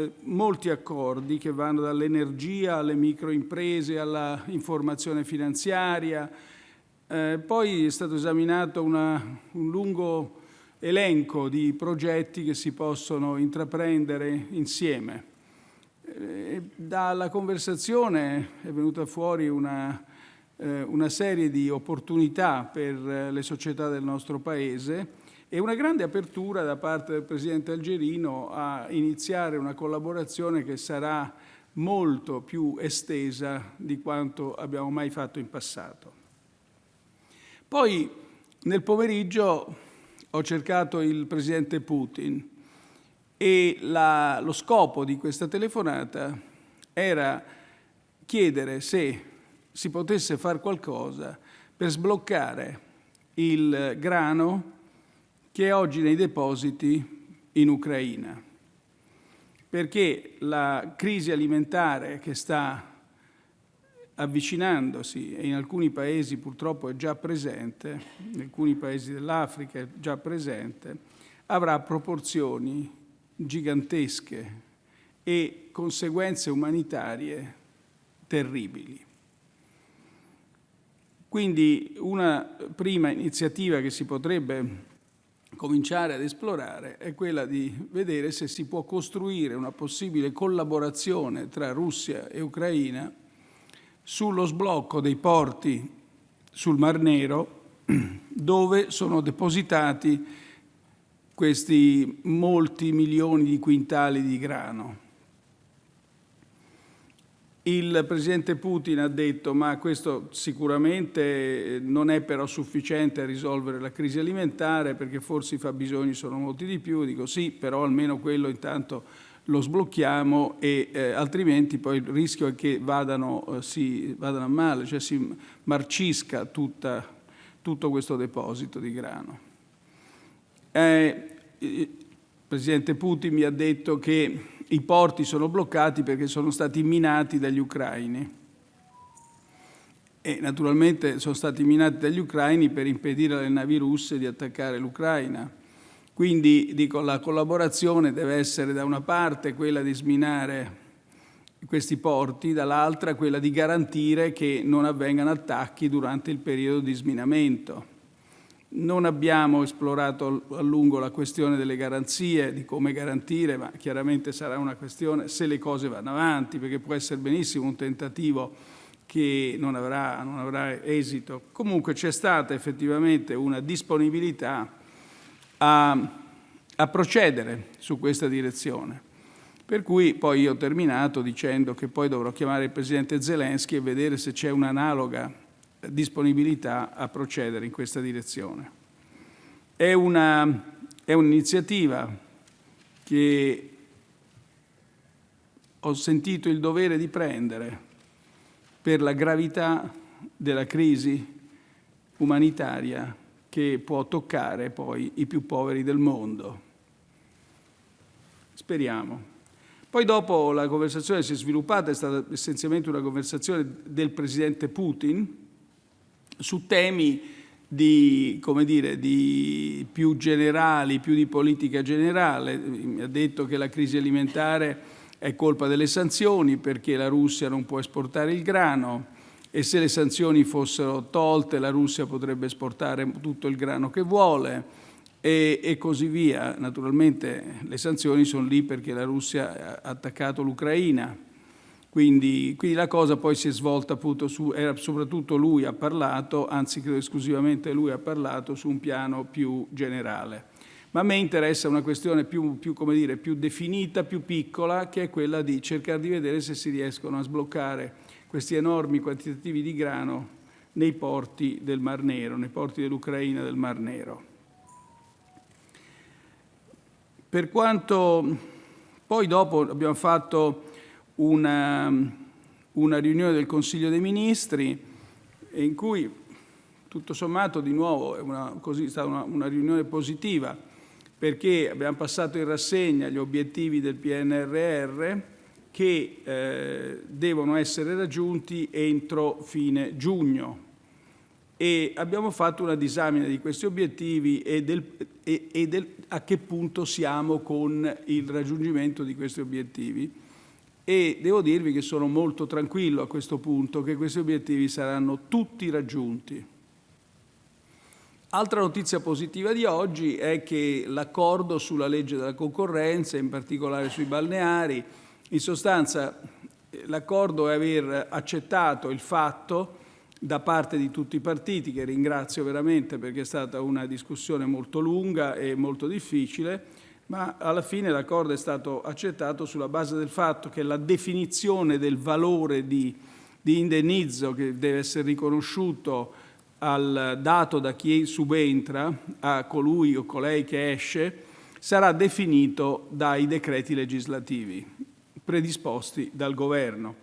eh, molti accordi che vanno dall'energia alle microimprese alla informazione finanziaria. Eh, poi è stato esaminato una, un lungo elenco di progetti che si possono intraprendere insieme. Eh, dalla conversazione è venuta fuori una, eh, una serie di opportunità per eh, le società del nostro Paese e una grande apertura da parte del Presidente Algerino a iniziare una collaborazione che sarà molto più estesa di quanto abbiamo mai fatto in passato. Poi nel pomeriggio ho cercato il Presidente Putin e la, lo scopo di questa telefonata era chiedere se si potesse fare qualcosa per sbloccare il grano che è oggi nei depositi in Ucraina, perché la crisi alimentare che sta avvicinandosi e in alcuni paesi purtroppo è già presente, in alcuni paesi dell'Africa è già presente, avrà proporzioni gigantesche e conseguenze umanitarie terribili. Quindi una prima iniziativa che si potrebbe cominciare ad esplorare è quella di vedere se si può costruire una possibile collaborazione tra Russia e Ucraina sullo sblocco dei porti sul Mar Nero dove sono depositati questi molti milioni di quintali di grano. Il Presidente Putin ha detto ma questo sicuramente non è però sufficiente a risolvere la crisi alimentare perché forse i fabbisogni sono molti di più. Dico sì, però almeno quello intanto lo sblocchiamo e eh, altrimenti poi il rischio è che vadano, eh, si, vadano a male, cioè si marcisca tutta, tutto questo deposito di grano. Eh, il Presidente Putin mi ha detto che i porti sono bloccati perché sono stati minati dagli ucraini. E naturalmente sono stati minati dagli ucraini per impedire alle navi russe di attaccare l'Ucraina. Quindi dico, la collaborazione deve essere da una parte quella di sminare questi porti, dall'altra quella di garantire che non avvengano attacchi durante il periodo di sminamento. Non abbiamo esplorato a lungo la questione delle garanzie, di come garantire, ma chiaramente sarà una questione se le cose vanno avanti, perché può essere benissimo un tentativo che non avrà, non avrà esito. Comunque c'è stata effettivamente una disponibilità a, a procedere su questa direzione. Per cui poi io ho terminato dicendo che poi dovrò chiamare il Presidente Zelensky e vedere se c'è un'analoga disponibilità a procedere in questa direzione. È un'iniziativa un che ho sentito il dovere di prendere per la gravità della crisi umanitaria che può toccare poi i più poveri del mondo. Speriamo. Poi dopo la conversazione si è sviluppata, è stata essenzialmente una conversazione del Presidente Putin, su temi di, dire, di più generali, più di politica generale. Mi ha detto che la crisi alimentare è colpa delle sanzioni perché la Russia non può esportare il grano e se le sanzioni fossero tolte la Russia potrebbe esportare tutto il grano che vuole e, e così via. Naturalmente le sanzioni sono lì perché la Russia ha attaccato l'Ucraina quindi, quindi, la cosa poi si è svolta appunto su, era soprattutto lui ha parlato, anzi credo esclusivamente lui ha parlato su un piano più generale. Ma a me interessa una questione più, più, dire, più definita, più piccola, che è quella di cercare di vedere se si riescono a sbloccare questi enormi quantitativi di grano nei porti del Mar Nero, nei porti dell'Ucraina del Mar Nero. Per quanto poi dopo abbiamo fatto una, una riunione del Consiglio dei Ministri in cui tutto sommato di nuovo è, una, così, stata una, una, riunione positiva perché abbiamo passato in rassegna gli obiettivi del PNRR che eh, devono essere raggiunti entro fine giugno. e abbiamo fatto una disamina di questi obiettivi e, del, e, e del, a che punto siamo con il raggiungimento di questi obiettivi. E devo dirvi che sono molto tranquillo a questo punto che questi obiettivi saranno tutti raggiunti. Altra notizia positiva di oggi è che l'accordo sulla legge della concorrenza, in particolare sui balneari, in sostanza l'accordo è aver accettato il fatto da parte di tutti i partiti, che ringrazio veramente perché è stata una discussione molto lunga e molto difficile, ma alla fine l'accordo è stato accettato sulla base del fatto che la definizione del valore di, di indennizzo che deve essere riconosciuto al dato da chi subentra, a colui o colei che esce, sarà definito dai decreti legislativi predisposti dal Governo.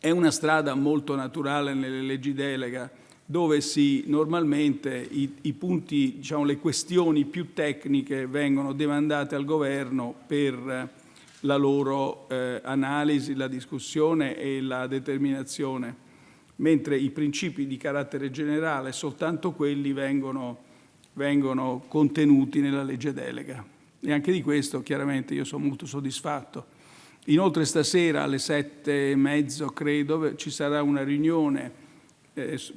È una strada molto naturale nelle leggi delega dove si, normalmente i, i punti, diciamo, le questioni più tecniche vengono demandate al governo per la loro eh, analisi, la discussione e la determinazione, mentre i principi di carattere generale, soltanto quelli vengono, vengono contenuti nella legge delega. E anche di questo chiaramente io sono molto soddisfatto. Inoltre stasera alle sette e mezzo, credo, ci sarà una riunione eh,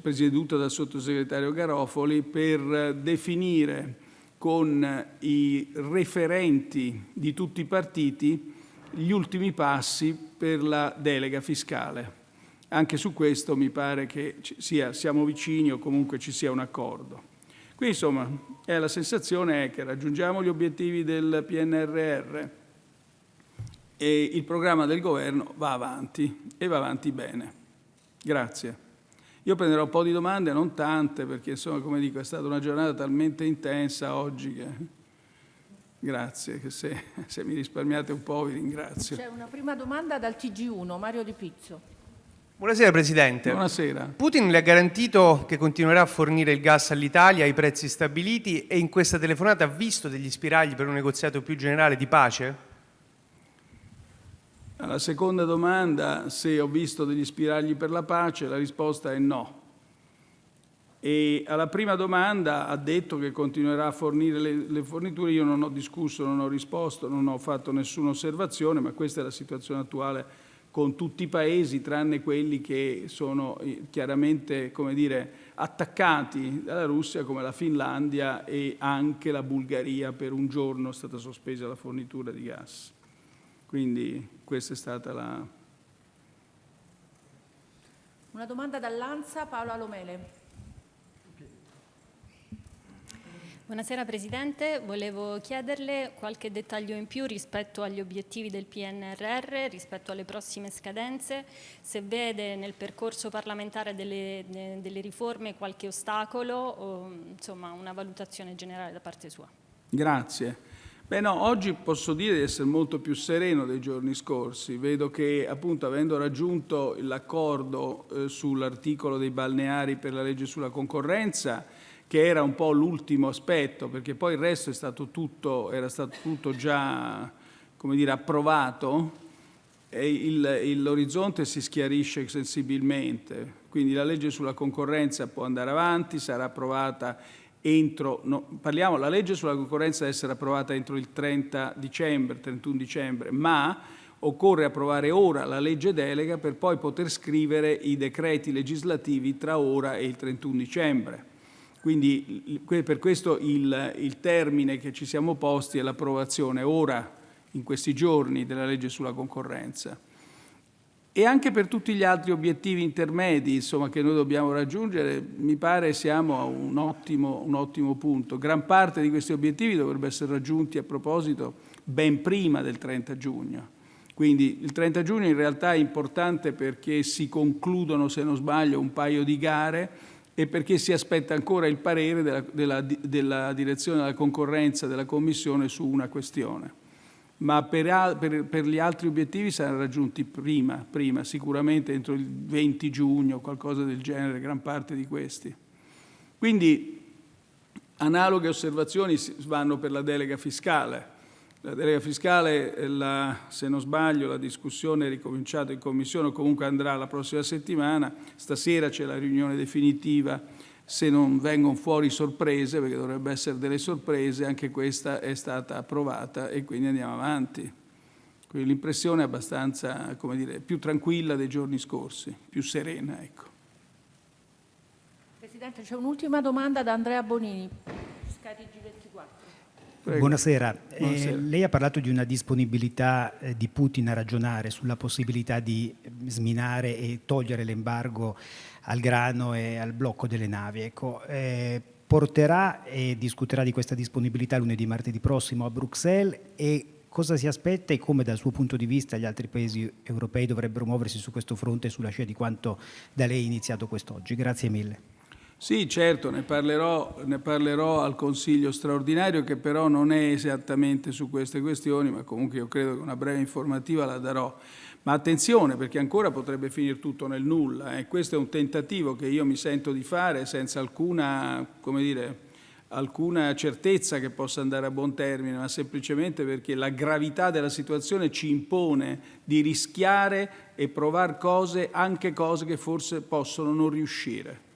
presieduta dal sottosegretario Garofoli per definire con i referenti di tutti i partiti gli ultimi passi per la delega fiscale. Anche su questo mi pare che sia, siamo vicini o comunque ci sia un accordo. Qui insomma è la sensazione è che raggiungiamo gli obiettivi del PNRR, e il programma del governo va avanti e va avanti bene. Grazie. Io prenderò un po' di domande, non tante, perché insomma, come dico, è stata una giornata talmente intensa oggi che... Grazie, che se, se mi risparmiate un po' vi ringrazio. C'è una prima domanda dal TG1, Mario Di Pizzo. Buonasera Presidente. Buonasera. Putin le ha garantito che continuerà a fornire il gas all'Italia ai prezzi stabiliti e in questa telefonata ha visto degli spiragli per un negoziato più generale di pace? Alla seconda domanda, se ho visto degli spiragli per la pace, la risposta è no. E alla prima domanda ha detto che continuerà a fornire le, le, forniture, io non ho discusso, non ho risposto, non ho fatto nessuna osservazione, ma questa è la situazione attuale con tutti i paesi, tranne quelli che sono eh, chiaramente come dire, attaccati dalla Russia, come la Finlandia e anche la Bulgaria per un giorno è stata sospesa la fornitura di gas. Quindi questa è stata la... Una domanda dall'Anza, Paola Lomele. Buonasera Presidente, volevo chiederle qualche dettaglio in più rispetto agli obiettivi del PNRR, rispetto alle prossime scadenze, se vede nel percorso parlamentare delle, delle riforme qualche ostacolo o insomma una valutazione generale da parte sua. Grazie. Beh no, oggi posso dire di essere molto più sereno dei giorni scorsi. Vedo che appunto avendo raggiunto l'accordo eh, sull'articolo dei balneari per la legge sulla concorrenza, che era un po' l'ultimo aspetto, perché poi il resto è stato tutto, era stato tutto già come dire, approvato, l'orizzonte si schiarisce sensibilmente. Quindi la legge sulla concorrenza può andare avanti, sarà approvata entro, no, parliamo, la legge sulla concorrenza deve essere approvata entro il 30 dicembre, 31 dicembre, ma occorre approvare ora la legge delega per poi poter scrivere i decreti legislativi tra ora e il 31 dicembre. Quindi per questo il, il termine che ci siamo posti è l'approvazione ora, in questi giorni, della legge sulla concorrenza e anche per tutti gli altri obiettivi intermedi insomma, che noi dobbiamo raggiungere, mi pare siamo a un ottimo, un ottimo punto. Gran parte di questi obiettivi dovrebbero essere raggiunti a proposito ben prima del 30 giugno. Quindi il 30 giugno in realtà è importante perché si concludono, se non sbaglio, un paio di gare e perché si aspetta ancora il parere della, della, della direzione della concorrenza della Commissione su una questione ma per, per, per, gli altri obiettivi saranno raggiunti prima, prima, sicuramente entro il 20 giugno, qualcosa del genere, gran parte di questi. Quindi analoghe osservazioni vanno per la delega fiscale. La delega fiscale, eh, la, se non sbaglio, la discussione è ricominciata in commissione o comunque andrà la prossima settimana. Stasera c'è la riunione definitiva. Se non vengono fuori sorprese, perché dovrebbe essere delle sorprese, anche questa è stata approvata e quindi andiamo avanti. Quindi l'impressione è abbastanza, come dire, più tranquilla dei giorni scorsi, più serena, ecco. Presidente, c'è un'ultima domanda da Andrea Bonini, G24. Prego. Buonasera. Eh, Buonasera. lei ha parlato di una disponibilità eh, di Putin a ragionare sulla possibilità di sminare e togliere l'embargo al grano e al blocco delle navi. Ecco, eh, porterà e discuterà di questa disponibilità lunedì martedì prossimo a Bruxelles e cosa si aspetta e come dal suo punto di vista gli altri paesi europei dovrebbero muoversi su questo fronte sulla scia di quanto da lei iniziato quest'oggi. Grazie mille. Sì, certo, ne parlerò, ne parlerò, al Consiglio straordinario che però non è esattamente su queste questioni, ma comunque io credo che una breve informativa la darò. Ma attenzione perché ancora potrebbe finire tutto nel nulla eh. questo è un tentativo che io mi sento di fare senza alcuna, dire, alcuna certezza che possa andare a buon termine, ma semplicemente perché la gravità della situazione ci impone di rischiare e provare cose, anche cose che forse possono non riuscire.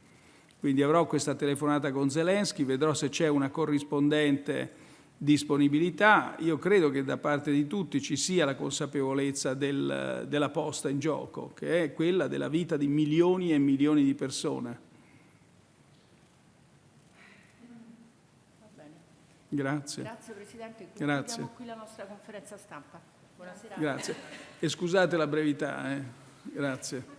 Quindi avrò questa telefonata con Zelensky, vedrò se c'è una corrispondente disponibilità. Io credo che da parte di tutti ci sia la consapevolezza del, della posta in gioco, che è quella della vita di milioni e milioni di persone. Grazie. Grazie Presidente, Grazie. qui la nostra conferenza stampa. Buonasera. Grazie. E scusate la brevità. Eh. Grazie.